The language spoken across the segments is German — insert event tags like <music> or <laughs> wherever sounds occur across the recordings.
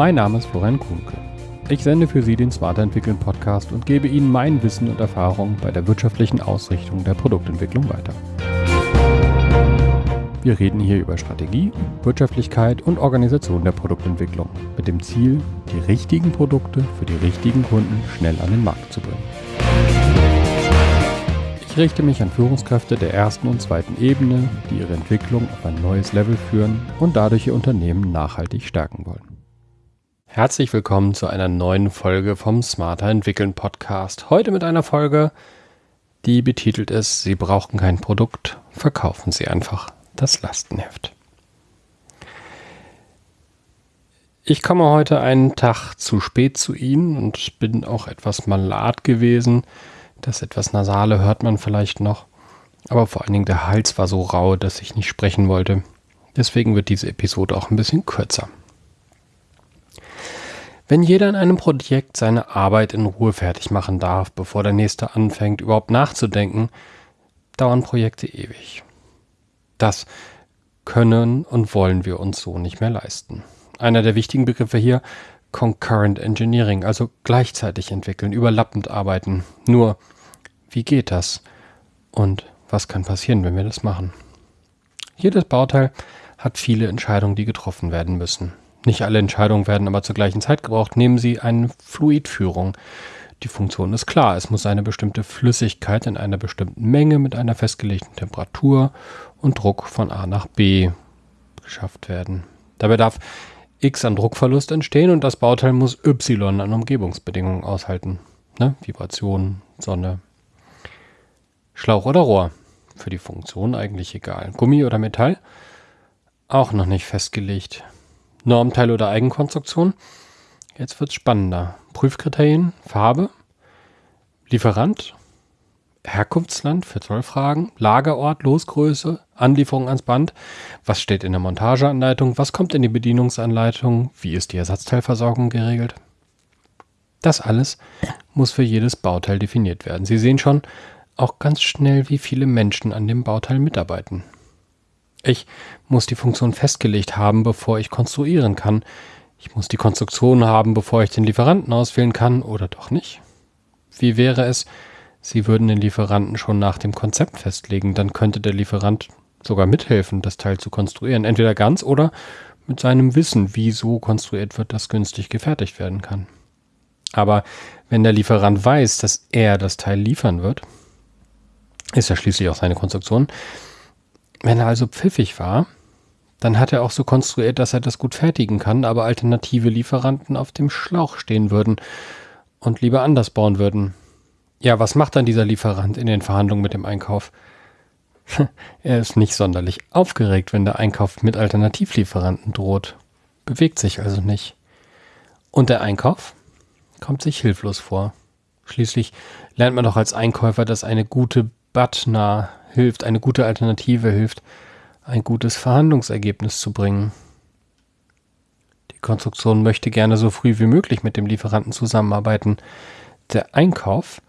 Mein Name ist Florian Kuhnke. Ich sende für Sie den Smarter Entwickeln Podcast und gebe Ihnen mein Wissen und Erfahrung bei der wirtschaftlichen Ausrichtung der Produktentwicklung weiter. Wir reden hier über Strategie, Wirtschaftlichkeit und Organisation der Produktentwicklung mit dem Ziel, die richtigen Produkte für die richtigen Kunden schnell an den Markt zu bringen. Ich richte mich an Führungskräfte der ersten und zweiten Ebene, die ihre Entwicklung auf ein neues Level führen und dadurch ihr Unternehmen nachhaltig stärken wollen. Herzlich willkommen zu einer neuen Folge vom Smarter Entwickeln Podcast. Heute mit einer Folge, die betitelt ist, Sie brauchen kein Produkt, verkaufen Sie einfach das Lastenheft. Ich komme heute einen Tag zu spät zu Ihnen und bin auch etwas malat gewesen. Das etwas Nasale hört man vielleicht noch. Aber vor allen Dingen der Hals war so rau, dass ich nicht sprechen wollte. Deswegen wird diese Episode auch ein bisschen kürzer. Wenn jeder in einem Projekt seine Arbeit in Ruhe fertig machen darf, bevor der nächste anfängt, überhaupt nachzudenken, dauern Projekte ewig. Das können und wollen wir uns so nicht mehr leisten. Einer der wichtigen Begriffe hier, Concurrent Engineering, also gleichzeitig entwickeln, überlappend arbeiten. Nur, wie geht das? Und was kann passieren, wenn wir das machen? Jedes Bauteil hat viele Entscheidungen, die getroffen werden müssen. Nicht alle Entscheidungen werden aber zur gleichen Zeit gebraucht. Nehmen Sie eine Fluidführung. Die Funktion ist klar. Es muss eine bestimmte Flüssigkeit in einer bestimmten Menge mit einer festgelegten Temperatur und Druck von A nach B geschafft werden. Dabei darf X an Druckverlust entstehen und das Bauteil muss Y an Umgebungsbedingungen aushalten. Ne? Vibration, Sonne. Schlauch oder Rohr. Für die Funktion eigentlich egal. Gummi oder Metall? Auch noch nicht festgelegt. Normteil oder Eigenkonstruktion. Jetzt wird es spannender. Prüfkriterien, Farbe, Lieferant, Herkunftsland für Zollfragen, Lagerort, Losgröße, Anlieferung ans Band, was steht in der Montageanleitung, was kommt in die Bedienungsanleitung, wie ist die Ersatzteilversorgung geregelt. Das alles muss für jedes Bauteil definiert werden. Sie sehen schon auch ganz schnell, wie viele Menschen an dem Bauteil mitarbeiten. Ich muss die Funktion festgelegt haben, bevor ich konstruieren kann. Ich muss die Konstruktion haben, bevor ich den Lieferanten auswählen kann oder doch nicht. Wie wäre es, Sie würden den Lieferanten schon nach dem Konzept festlegen, dann könnte der Lieferant sogar mithelfen, das Teil zu konstruieren, entweder ganz oder mit seinem Wissen, wie so konstruiert wird, dass günstig gefertigt werden kann. Aber wenn der Lieferant weiß, dass er das Teil liefern wird, ist ja schließlich auch seine Konstruktion, wenn er also pfiffig war, dann hat er auch so konstruiert, dass er das gut fertigen kann, aber alternative Lieferanten auf dem Schlauch stehen würden und lieber anders bauen würden. Ja, was macht dann dieser Lieferant in den Verhandlungen mit dem Einkauf? <laughs> er ist nicht sonderlich aufgeregt, wenn der Einkauf mit Alternativlieferanten droht. Bewegt sich also nicht. Und der Einkauf kommt sich hilflos vor. Schließlich lernt man doch als Einkäufer, dass eine gute Butner hilft, eine gute Alternative hilft, ein gutes Verhandlungsergebnis zu bringen. Die Konstruktion möchte gerne so früh wie möglich mit dem Lieferanten zusammenarbeiten. Der Einkauf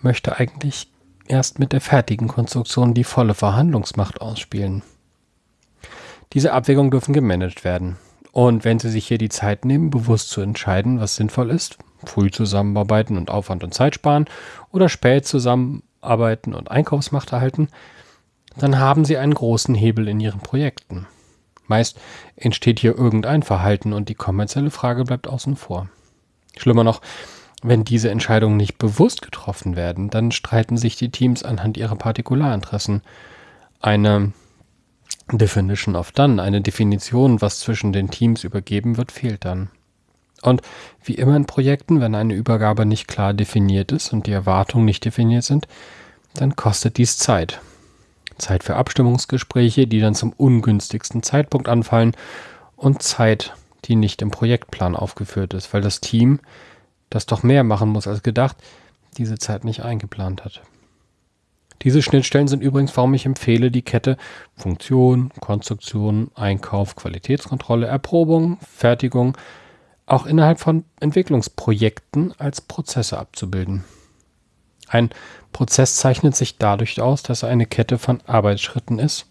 möchte eigentlich erst mit der fertigen Konstruktion die volle Verhandlungsmacht ausspielen. Diese Abwägungen dürfen gemanagt werden. Und wenn Sie sich hier die Zeit nehmen, bewusst zu entscheiden, was sinnvoll ist, früh zusammenarbeiten und Aufwand und Zeit sparen oder spät zusammenarbeiten und Einkaufsmacht erhalten, dann haben Sie einen großen Hebel in Ihren Projekten. Meist entsteht hier irgendein Verhalten und die kommerzielle Frage bleibt außen vor. Schlimmer noch, wenn diese Entscheidungen nicht bewusst getroffen werden, dann streiten sich die Teams anhand ihrer Partikularinteressen. Eine Definition of Done, eine Definition, was zwischen den Teams übergeben wird, fehlt dann. Und wie immer in Projekten, wenn eine Übergabe nicht klar definiert ist und die Erwartungen nicht definiert sind, dann kostet dies Zeit. Zeit für Abstimmungsgespräche, die dann zum ungünstigsten Zeitpunkt anfallen und Zeit, die nicht im Projektplan aufgeführt ist, weil das Team das doch mehr machen muss als gedacht, diese Zeit nicht eingeplant hat. Diese Schnittstellen sind übrigens, warum ich empfehle, die Kette Funktion, Konstruktion, Einkauf, Qualitätskontrolle, Erprobung, Fertigung auch innerhalb von Entwicklungsprojekten als Prozesse abzubilden. Ein Prozess zeichnet sich dadurch aus, dass er eine Kette von Arbeitsschritten ist,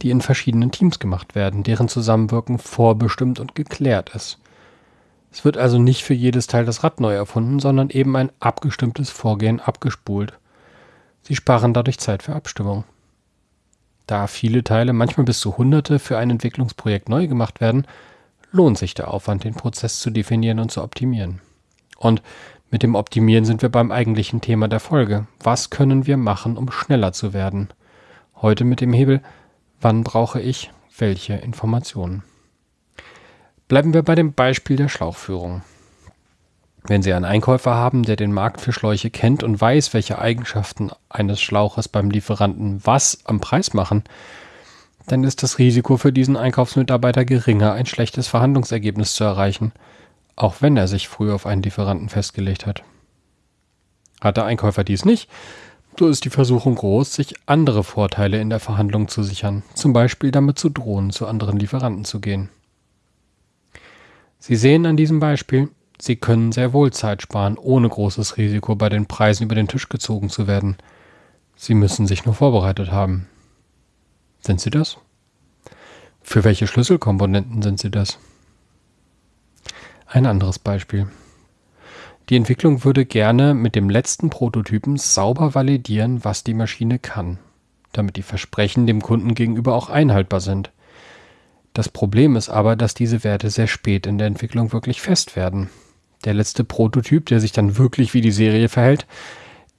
die in verschiedenen Teams gemacht werden, deren Zusammenwirken vorbestimmt und geklärt ist. Es wird also nicht für jedes Teil das Rad neu erfunden, sondern eben ein abgestimmtes Vorgehen abgespult. Sie sparen dadurch Zeit für Abstimmung. Da viele Teile, manchmal bis zu Hunderte, für ein Entwicklungsprojekt neu gemacht werden, lohnt sich der Aufwand, den Prozess zu definieren und zu optimieren. Und mit dem Optimieren sind wir beim eigentlichen Thema der Folge. Was können wir machen, um schneller zu werden? Heute mit dem Hebel, wann brauche ich welche Informationen? Bleiben wir bei dem Beispiel der Schlauchführung. Wenn Sie einen Einkäufer haben, der den Markt für Schläuche kennt und weiß, welche Eigenschaften eines Schlauches beim Lieferanten was am Preis machen, dann ist das Risiko für diesen Einkaufsmitarbeiter geringer, ein schlechtes Verhandlungsergebnis zu erreichen, auch wenn er sich früher auf einen Lieferanten festgelegt hat. Hat der Einkäufer dies nicht, so ist die Versuchung groß, sich andere Vorteile in der Verhandlung zu sichern, zum Beispiel damit zu drohen, zu anderen Lieferanten zu gehen. Sie sehen an diesem Beispiel, Sie können sehr wohl Zeit sparen, ohne großes Risiko bei den Preisen über den Tisch gezogen zu werden. Sie müssen sich nur vorbereitet haben. Sind Sie das? Für welche Schlüsselkomponenten sind Sie das? Ein anderes Beispiel. Die Entwicklung würde gerne mit dem letzten Prototypen sauber validieren, was die Maschine kann, damit die Versprechen dem Kunden gegenüber auch einhaltbar sind. Das Problem ist aber, dass diese Werte sehr spät in der Entwicklung wirklich fest werden. Der letzte Prototyp, der sich dann wirklich wie die Serie verhält,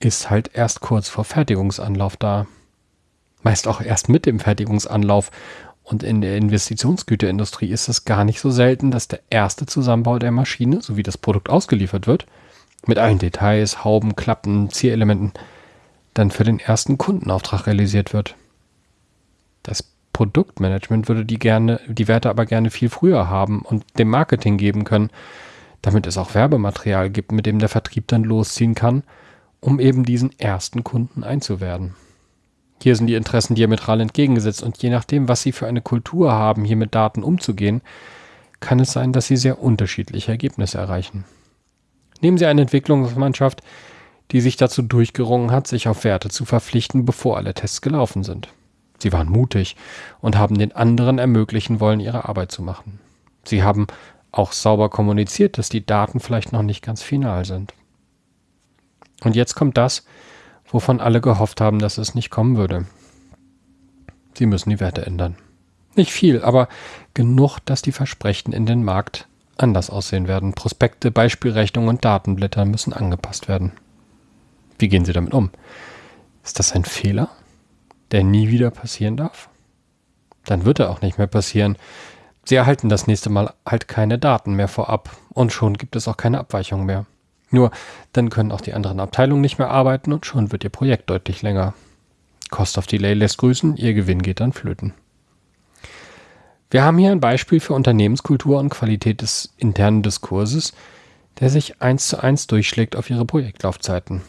ist halt erst kurz vor Fertigungsanlauf da. Meist auch erst mit dem Fertigungsanlauf. Und in der Investitionsgüterindustrie ist es gar nicht so selten, dass der erste Zusammenbau der Maschine, so wie das Produkt ausgeliefert wird, mit allen Details, Hauben, Klappen, Zierelementen, dann für den ersten Kundenauftrag realisiert wird. Das Produktmanagement würde die gerne, die Werte aber gerne viel früher haben und dem Marketing geben können, damit es auch Werbematerial gibt, mit dem der Vertrieb dann losziehen kann, um eben diesen ersten Kunden einzuwerden. Hier sind die Interessen diametral entgegengesetzt und je nachdem, was Sie für eine Kultur haben, hier mit Daten umzugehen, kann es sein, dass Sie sehr unterschiedliche Ergebnisse erreichen. Nehmen Sie eine Entwicklungsmannschaft, die sich dazu durchgerungen hat, sich auf Werte zu verpflichten, bevor alle Tests gelaufen sind. Sie waren mutig und haben den anderen ermöglichen wollen, ihre Arbeit zu machen. Sie haben auch sauber kommuniziert, dass die Daten vielleicht noch nicht ganz final sind. Und jetzt kommt das, wovon alle gehofft haben, dass es nicht kommen würde. Sie müssen die Werte ändern. Nicht viel, aber genug, dass die Versprechen in den Markt anders aussehen werden. Prospekte, Beispielrechnungen und Datenblätter müssen angepasst werden. Wie gehen Sie damit um? Ist das ein Fehler? der nie wieder passieren darf? Dann wird er auch nicht mehr passieren. Sie erhalten das nächste Mal halt keine Daten mehr vorab und schon gibt es auch keine Abweichung mehr. Nur dann können auch die anderen Abteilungen nicht mehr arbeiten und schon wird ihr Projekt deutlich länger. Cost of Delay lässt grüßen, ihr Gewinn geht dann flöten. Wir haben hier ein Beispiel für Unternehmenskultur und Qualität des internen Diskurses, der sich eins zu eins durchschlägt auf ihre Projektlaufzeiten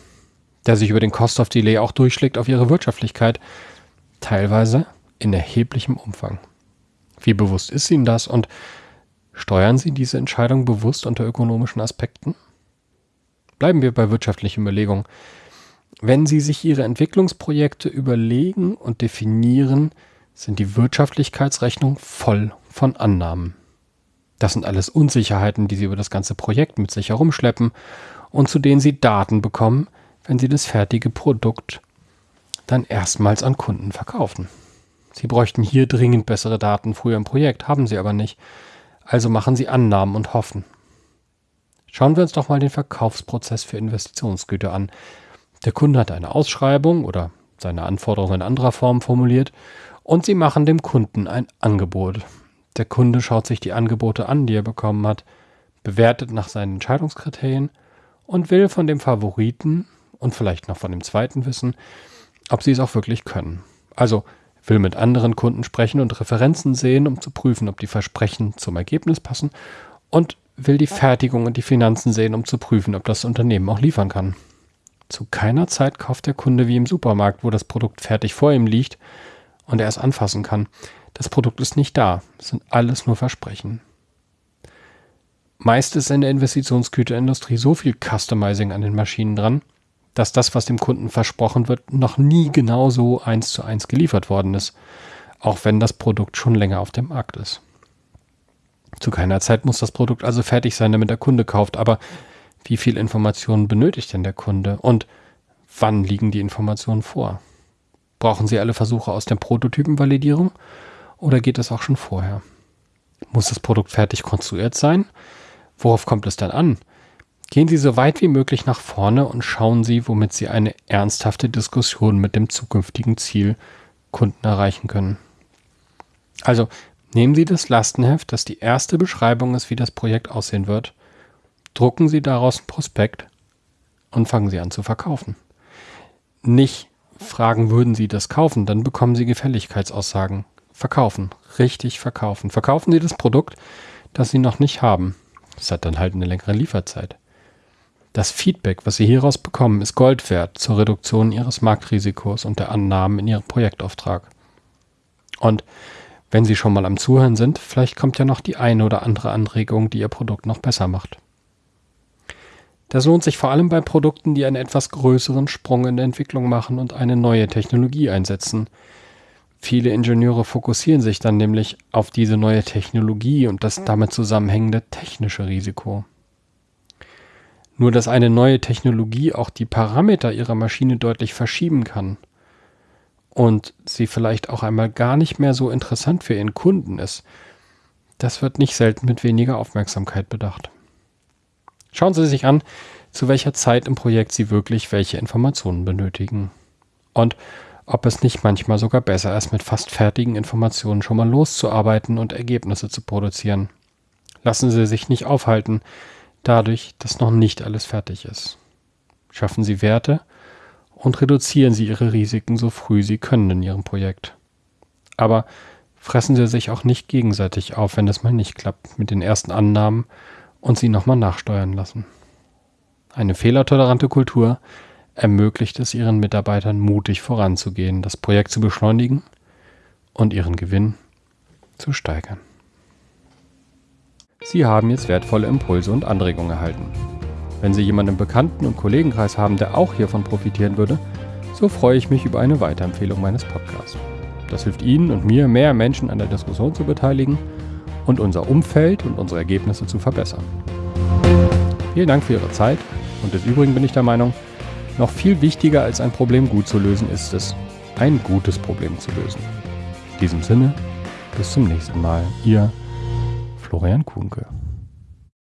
der sich über den Cost of Delay auch durchschlägt auf ihre Wirtschaftlichkeit, teilweise in erheblichem Umfang. Wie bewusst ist Ihnen das und steuern Sie diese Entscheidung bewusst unter ökonomischen Aspekten? Bleiben wir bei wirtschaftlichen Überlegungen. Wenn Sie sich Ihre Entwicklungsprojekte überlegen und definieren, sind die Wirtschaftlichkeitsrechnungen voll von Annahmen. Das sind alles Unsicherheiten, die Sie über das ganze Projekt mit sich herumschleppen und zu denen Sie Daten bekommen, wenn Sie das fertige Produkt dann erstmals an Kunden verkaufen. Sie bräuchten hier dringend bessere Daten früher im Projekt, haben Sie aber nicht. Also machen Sie Annahmen und hoffen. Schauen wir uns doch mal den Verkaufsprozess für Investitionsgüter an. Der Kunde hat eine Ausschreibung oder seine Anforderungen in anderer Form formuliert und Sie machen dem Kunden ein Angebot. Der Kunde schaut sich die Angebote an, die er bekommen hat, bewertet nach seinen Entscheidungskriterien und will von dem Favoriten und vielleicht noch von dem zweiten wissen, ob sie es auch wirklich können. Also will mit anderen Kunden sprechen und Referenzen sehen, um zu prüfen, ob die Versprechen zum Ergebnis passen und will die Fertigung und die Finanzen sehen, um zu prüfen, ob das Unternehmen auch liefern kann. Zu keiner Zeit kauft der Kunde wie im Supermarkt, wo das Produkt fertig vor ihm liegt und er es anfassen kann. Das Produkt ist nicht da. Es sind alles nur Versprechen. Meist ist in der Investitionsgüterindustrie so viel Customizing an den Maschinen dran, dass das, was dem Kunden versprochen wird, noch nie genauso eins zu eins geliefert worden ist, auch wenn das Produkt schon länger auf dem Markt ist. Zu keiner Zeit muss das Produkt also fertig sein, damit der Kunde kauft. Aber wie viel Informationen benötigt denn der Kunde? Und wann liegen die Informationen vor? Brauchen Sie alle Versuche aus der Prototypenvalidierung oder geht es auch schon vorher? Muss das Produkt fertig konstruiert sein? Worauf kommt es dann an? Gehen Sie so weit wie möglich nach vorne und schauen Sie, womit Sie eine ernsthafte Diskussion mit dem zukünftigen Ziel Kunden erreichen können. Also nehmen Sie das Lastenheft, das die erste Beschreibung ist, wie das Projekt aussehen wird, drucken Sie daraus ein Prospekt und fangen Sie an zu verkaufen. Nicht fragen, würden Sie das kaufen, dann bekommen Sie Gefälligkeitsaussagen. Verkaufen, richtig verkaufen. Verkaufen Sie das Produkt, das Sie noch nicht haben. Das hat dann halt eine längere Lieferzeit. Das Feedback, was Sie hieraus bekommen, ist Gold wert zur Reduktion Ihres Marktrisikos und der Annahmen in Ihrem Projektauftrag. Und wenn Sie schon mal am Zuhören sind, vielleicht kommt ja noch die eine oder andere Anregung, die Ihr Produkt noch besser macht. Das lohnt sich vor allem bei Produkten, die einen etwas größeren Sprung in der Entwicklung machen und eine neue Technologie einsetzen. Viele Ingenieure fokussieren sich dann nämlich auf diese neue Technologie und das damit zusammenhängende technische Risiko. Nur dass eine neue Technologie auch die Parameter ihrer Maschine deutlich verschieben kann und sie vielleicht auch einmal gar nicht mehr so interessant für ihren Kunden ist, das wird nicht selten mit weniger Aufmerksamkeit bedacht. Schauen Sie sich an, zu welcher Zeit im Projekt Sie wirklich welche Informationen benötigen. Und ob es nicht manchmal sogar besser ist, mit fast fertigen Informationen schon mal loszuarbeiten und Ergebnisse zu produzieren. Lassen Sie sich nicht aufhalten, dadurch, dass noch nicht alles fertig ist. Schaffen Sie Werte und reduzieren Sie Ihre Risiken so früh Sie können in Ihrem Projekt. Aber fressen Sie sich auch nicht gegenseitig auf, wenn es mal nicht klappt mit den ersten Annahmen und sie nochmal nachsteuern lassen. Eine fehlertolerante Kultur ermöglicht es Ihren Mitarbeitern mutig voranzugehen, das Projekt zu beschleunigen und Ihren Gewinn zu steigern. Sie haben jetzt wertvolle Impulse und Anregungen erhalten. Wenn Sie jemanden im Bekannten- und Kollegenkreis haben, der auch hiervon profitieren würde, so freue ich mich über eine Weiterempfehlung meines Podcasts. Das hilft Ihnen und mir, mehr Menschen an der Diskussion zu beteiligen und unser Umfeld und unsere Ergebnisse zu verbessern. Vielen Dank für Ihre Zeit und des Übrigen bin ich der Meinung, noch viel wichtiger als ein Problem gut zu lösen ist es, ein gutes Problem zu lösen. In diesem Sinne, bis zum nächsten Mal. Ihr Florian Kuhnke.